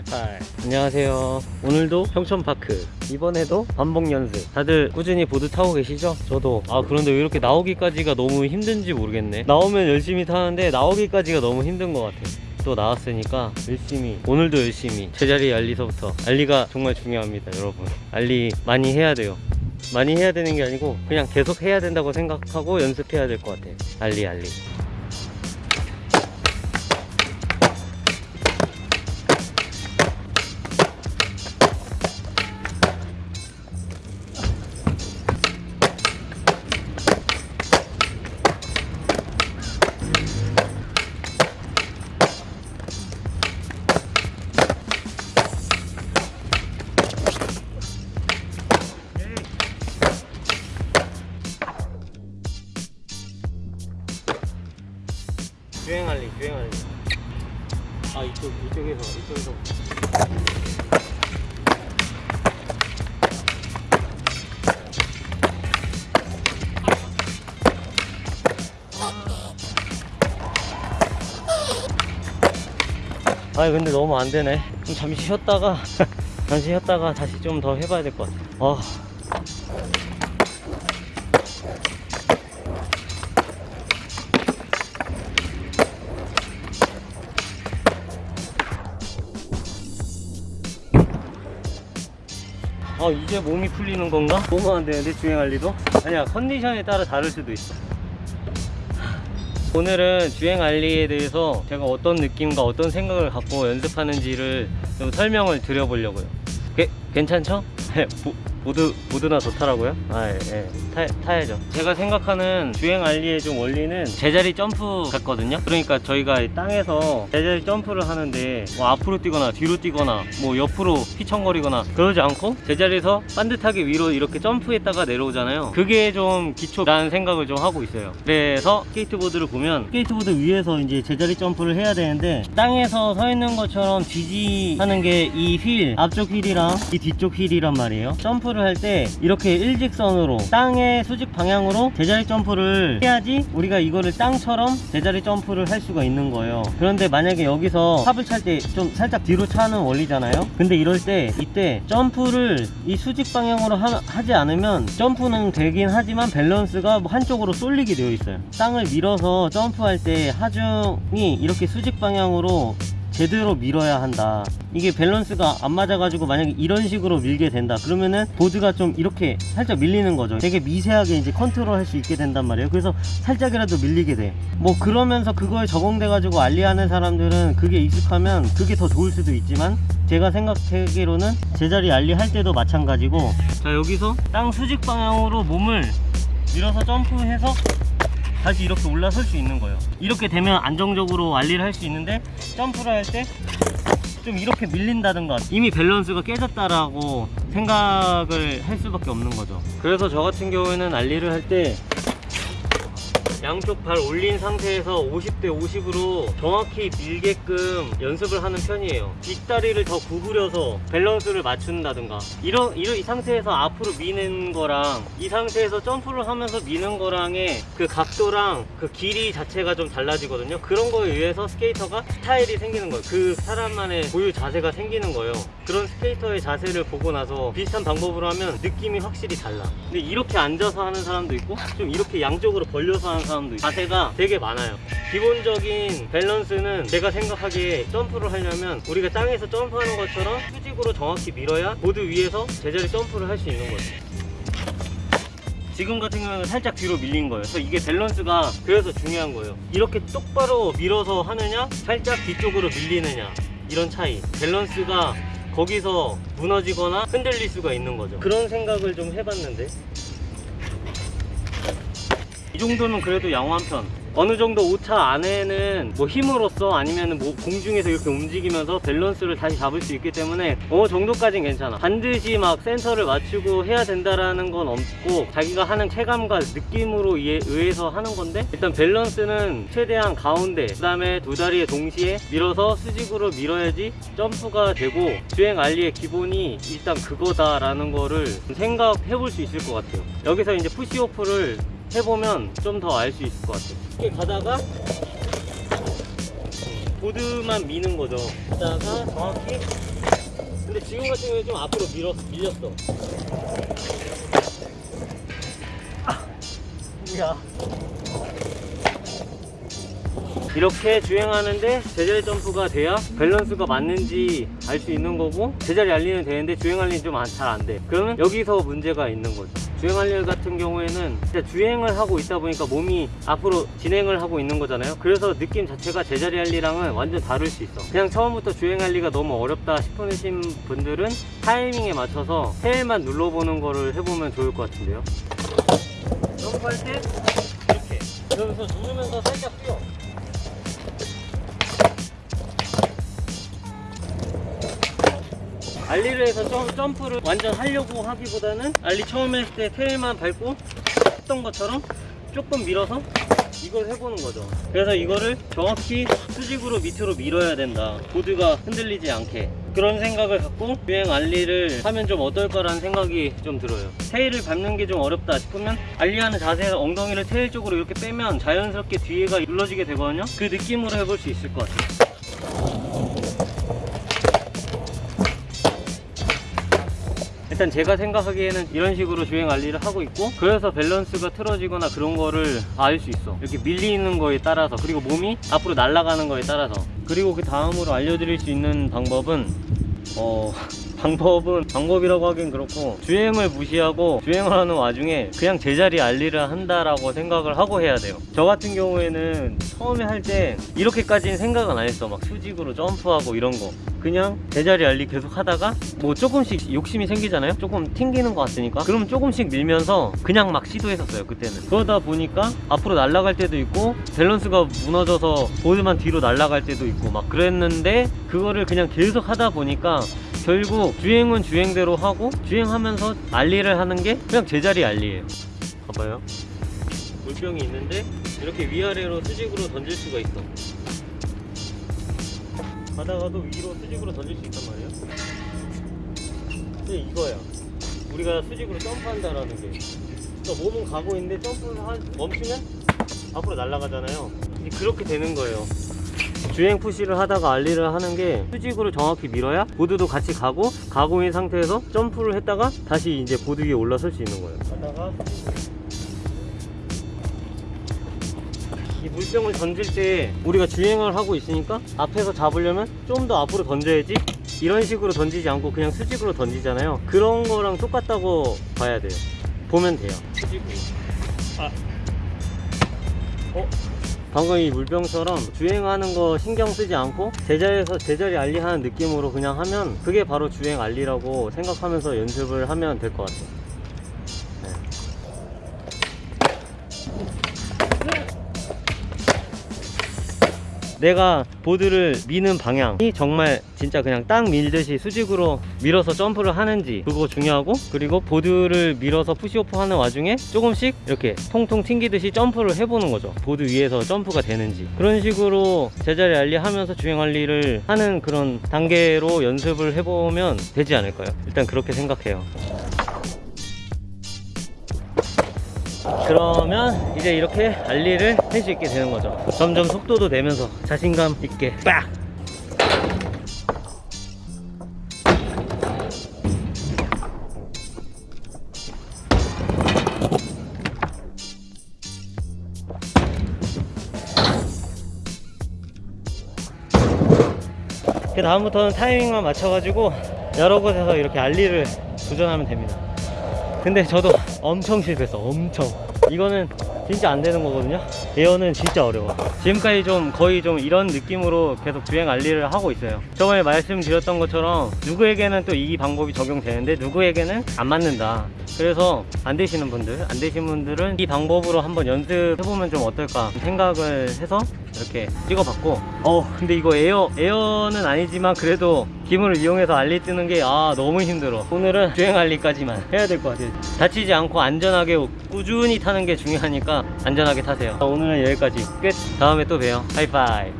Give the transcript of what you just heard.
해팔 안녕하세요. 오늘도 평촌파크 이번에도 반복 연습. 다들 꾸준히 보드 타고 계시죠? 저도. 아 그런데 왜 이렇게 나오기까지가 너무 힘든지 모르겠네. 나오면 열심히 타는데 나오기까지가 너무 힘든 것 같아. 또 나왔으니까 열심히 오늘도 열심히 제자리 알리서부터. 알리가 정말 중요합니다 여러분. 알리 많이 해야 돼요. 많이 해야 되는 게 아니고 그냥 계속 해야 된다고 생각하고 연습해야 될 것 같아. 알리 알리 주행 알리 주행 알리. 아 이쪽 이쪽에서 이쪽에서. 아 근데 너무 안 되네. 좀 잠시 쉬었다가 잠시 쉬었다가 다시 좀 더 해봐야 될 것 같아. 아 어 이제 몸이 풀리는 건가? 너무 안 되는데 주행 ollie도? 아니야 컨디션에 따라 다를 수도 있어 오늘은 주행 ollie에 대해서 제가 어떤 느낌과 어떤 생각을 갖고 연습하는지를 좀 설명을 드려보려고요 게, 괜찮죠? 보, 보드, 보드나 좋더라고요? 아, 예, 예. 타, 타야죠. 제가 생각하는 주행 ollie의 좀 원리는 제자리 점프 같거든요? 그러니까 저희가 이 땅에서 제자리 점프를 하는데 뭐 앞으로 뛰거나 뒤로 뛰거나 뭐 옆으로 휘청거리거나 그러지 않고 제자리에서 반듯하게 위로 이렇게 점프했다가 내려오잖아요. 그게 좀 기초라는 생각을 좀 하고 있어요. 그래서 스케이트보드를 보면 스케이트보드 위에서 이제 제자리 점프를 해야 되는데 땅에서 서 있는 것처럼 지지하는 게 이 휠 앞쪽 휠이랑 이 뒤쪽 휠이란 말이에요. 점프를 할 때 이렇게 일직선으로 땅의 수직 방향으로 제자리 점프를 해야지 우리가 이거를 땅처럼 제자리 점프를 할 수가 있는 거예요. 그런데 만약에 여기서 pop을 찰 때 좀 살짝 뒤로 차는 원리잖아요. 근데 이럴 때 이때 점프를 이 수직 방향으로 하지 않으면 점프는 되긴 하지만 밸런스가 뭐 한쪽으로 쏠리게 되어 있어요. 땅을 밀어서 점프할 때 하중이 이렇게 수직 방향으로 제대로 밀어야 한다. 이게 밸런스가 안 맞아 가지고 만약에 이런 식으로 밀게 된다. 그러면은 보드가 좀 이렇게 살짝 밀리는 거죠. 되게 미세하게 이제 컨트롤 할 수 있게 된단 말이에요. 그래서 살짝이라도 밀리게 돼. 뭐 그러면서 그거에 적응돼 가지고 ollie하는 사람들은 그게 익숙하면 그게 더 좋을 수도 있지만 제가 생각하기로는 제자리 ollie 할 때도 마찬가지고 자 여기서 땅 수직 방향으로 몸을 밀어서 점프해서 다시 이렇게 올라설 수 있는 거예요. 이렇게 되면 안정적으로 ollie를 할 수 있는데 점프를 할 때 좀 이렇게 밀린다든가 이미 밸런스가 깨졌다라고 생각을 할 수밖에 없는 거죠. 그래서 저 같은 경우에는 ollie를 할 때 양쪽 발 올린 상태에서 50대 50으로 정확히 밀게끔 연습을 하는 편이에요. 뒷다리를 더 구부려서 밸런스를 맞춘다든가. 이런, 이런 이 상태에서 앞으로 미는 거랑 이 상태에서 점프를 하면서 미는 거랑의 그 각도랑 그 길이 자체가 좀 달라지거든요. 그런 거에 의해서 스케이터가 스타일이 생기는 거예요. 그 사람만의 고유 자세가 생기는 거예요. 그런 스케이터의 자세를 보고 나서 비슷한 방법으로 하면 느낌이 확실히 달라. 근데 이렇게 앉아서 하는 사람도 있고 좀 이렇게 양쪽으로 벌려서 하는 사람 도 있고 자세가 되게 많아요. 기본적인 밸런스는 제가 생각하기에 점프를 하려면 우리가 땅에서 점프하는 것처럼 수직으로 정확히 밀어야 보드 위에서 제자리 점프를 할 수 있는 거죠. 지금 같은 경우는 살짝 뒤로 밀린 거예요. 그래서 이게 밸런스가 그래서 중요한 거예요. 이렇게 똑바로 밀어서 하느냐 살짝 뒤쪽으로 밀리느냐 이런 차이. 밸런스가 거기서 무너지거나 흔들릴 수가 있는 거죠. 그런 생각을 좀 해봤는데 이 정도면 그래도 양호한 편. 어느 정도 오차 안에는 뭐 힘으로써 아니면 뭐 공중에서 이렇게 움직이면서 밸런스를 다시 잡을 수 있기 때문에 어느 정도까진 괜찮아. 반드시 막 센터를 맞추고 해야 된다라는 건 없고 자기가 하는 체감과 느낌으로 의해서 하는 건데 일단 밸런스는 최대한 가운데 그 다음에 두 다리에 동시에 밀어서 수직으로 밀어야지 점프가 되고 주행 알리의 기본이 일단 그거다라는 거를 생각해 볼 수 있을 것 같아요. 여기서 이제 푸시오프를 해보면 좀 더 알 수 있을 것 같아요 이렇게 가다가 보드만 미는 거죠. 그다가 정확히 근데 지금 같은 경우에 좀 앞으로 밀었, 밀렸어. 아, 야. 이렇게 주행하는데 제자리 점프가 돼야 밸런스가 맞는지 알 수 있는 거고 제자리 알리는 되는데 주행 알리는 좀 잘 안 돼. 그러면 여기서 문제가 있는 거죠. 주행 알리 같은 경우에는 주행을 하고 있다 보니까 몸이 앞으로 진행을 하고 있는 거잖아요. 그래서 느낌 자체가 제자리 알리랑은 완전 다를 수 있어. 그냥 처음부터 주행 알리가 너무 어렵다 싶으신 분들은 타이밍에 맞춰서 테일만 눌러보는 거를 해보면 좋을 것 같은데요. 점프할 때 이렇게 그러면서 누르면서 살짝 뛰어. 알리를 해서 점, 점프를 완전 하려고 하기보다는 알리 처음에 했을 때 테일만 밟고 했던 것처럼 조금 밀어서 이걸 해보는 거죠. 그래서 이거를 정확히 수직으로 밑으로 밀어야 된다. 보드가 흔들리지 않게. 그런 생각을 갖고 주행 알리를 하면 좀 어떨까라는 생각이 좀 들어요. 테일을 밟는 게 좀 어렵다 싶으면 알리하는 자세에서 엉덩이를 테일 쪽으로 이렇게 빼면 자연스럽게 뒤에가 눌러지게 되거든요. 그 느낌으로 해볼 수 있을 것 같아요 일단 제가 생각하기에는 이런 식으로 주행 알리를 하고 있고 그래서 밸런스가 틀어지거나 그런 거를 알 수 있어. 이렇게 밀리는 거에 따라서 그리고 몸이 앞으로 날아가는 거에 따라서. 그리고 그 다음으로 알려드릴 수 있는 방법은 어 방법은 방법이라고 하긴 그렇고 주행을 무시하고 주행을 하는 와중에 그냥 제자리 알리를 한다라고 생각을 하고 해야 돼요. 저 같은 경우에는 처음에 할 때 이렇게까지는 생각은 안 했어. 막 수직으로 점프하고 이런 거. 그냥 제자리 알리 계속 하다가 뭐 조금씩 욕심이 생기잖아요? 조금 튕기는 것 같으니까. 그럼 조금씩 밀면서 그냥 막 시도했었어요 그때는. 그러다 보니까 앞으로 날아갈 때도 있고 밸런스가 무너져서 보드만 뒤로 날아갈 때도 있고 막 그랬는데 그거를 그냥 계속 하다 보니까 결국 주행은 주행대로 하고 주행하면서 알리를 하는 게 그냥 제자리 알리예요. 봐봐요. 물병이 있는데 이렇게 위아래로 수직으로 던질 수가 있어. 가다가도 위로 수직으로 던질 수 있단 말이에요. 근데 이거야. 우리가 수직으로 점프한다라는 게. 그러니까 몸은 가고 있는데 점프를 하, 멈추면 앞으로 날아가잖아요. 그렇게 되는 거예요 주행 푸시를 하다가 알리를 하는 게 수직으로 정확히 밀어야 보드도 같이 가고 있는 상태에서 점프를 했다가 다시 이제 보드 위에 올라설 수 있는 거예요. 가다가 이 물병을 던질 때 우리가 주행을 하고 있으니까 앞에서 잡으려면 좀 더 앞으로 던져야지 이런 식으로 던지지 않고 그냥 수직으로 던지잖아요. 그런 거랑 똑같다고 봐야 돼요. 보면 돼요. 수직으로. 아. 어? 방금 이 물병처럼 주행하는 거 신경 쓰지 않고 제자리에서 제자리 알리 하는 느낌으로 그냥 하면 그게 바로 주행 알리라고 생각하면서 연습을 하면 될 것 같아요 내가 보드를 미는 방향이 정말 진짜 그냥 딱 밀듯이 수직으로 밀어서 점프를 하는지 그거 중요하고 그리고 보드를 밀어서 push off 하는 와중에 조금씩 이렇게 통통 튕기듯이 점프를 해보는 거죠. 보드 위에서 점프가 되는지. 그런 식으로 제자리 ollie 하면서 주행 ollie를 하는 그런 단계로 연습을 해보면 되지 않을까요? 일단 그렇게 생각해요 그러면 이제 이렇게 알리를 할 수 있게 되는 거죠 점점 속도도 내면서 자신감 있게 빡! 그 다음부터는 타이밍만 맞춰가지고 여러 곳에서 이렇게 알리를 도전하면 됩니다 근데 저도 엄청 실패했어 엄청. 이거는 진짜 안 되는 거거든요? air는 진짜 어려워. 지금까지 좀 거의 좀 이런 느낌으로 계속 주행 ollie를 하고 있어요. 저번에 말씀드렸던 것처럼 누구에게는 또 이 방법이 적용되는데 누구에게는 안 맞는다. 그래서 안 되시는 분들 안 되신 분들은 이 방법으로 한번 연습해보면 좀 어떨까 생각을 해서 이렇게 찍어봤고. 어 근데 이거 에어 에어는 아니지만 그래도 기물을 이용해서 ollie 뜨는 게 아 너무 힘들어. 오늘은 주행 ollie까지만 해야 될 것 같아요. 다치지 않고 안전하게 꾸준히 타는 게 중요하니까 안전하게 타세요. 오늘은 여기까지. 끝. 다음에 또 봬요. 하이파이